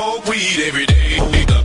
smoke weed every day.